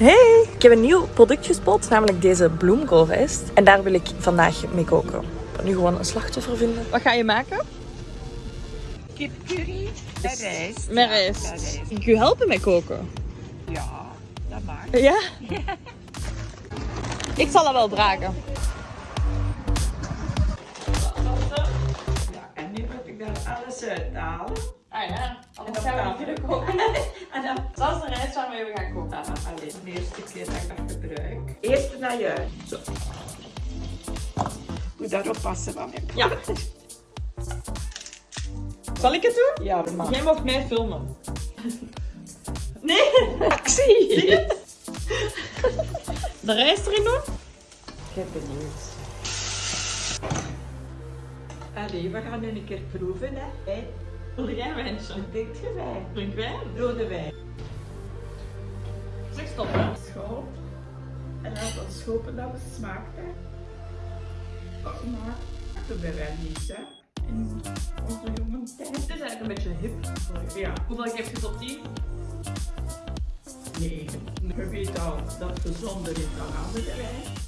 Hey! Ik heb een nieuw product gespot, namelijk deze bloemkoolrijst. En daar wil ik vandaag mee koken. Ik ga nu gewoon een slachtoffer vinden. Wat ga je maken? Kipcurry en rijst. Met rijst. Ja, rijst. Ik je helpen met koken. Ja, dat mag. Ja? Ik zal dat wel dragen. Ja, en nu moet ik daar alles uithalen. Ah ja, En dan gaan we kunnen koken. En dan Waarmee we gaan koken. ah, alleen de eerste keer dat ik dat gebruik. Eerst naar je. Zo. Moet daarop passen van mijn Ja. Zal ik het doen? Ja, dat mag. Jij mag mij filmen. Nee! Actie! Zie je het? De rijst erin doen? Ik ben benieuwd. Allee, we gaan nu een keer proeven, hè. Wil jij wijntje? wat denkt je wijn? Drink wijn? Rode wijn. Hè. School. En laat ons hopen dat het smaakt, hè. Oh, maar dat bij wij niet, hè. In onze jonge tijd. Het is eigenlijk een beetje hip. Ja, Hoeveel geef je tot 10? nee. Je weet al dat gezonder is dan andere wijn.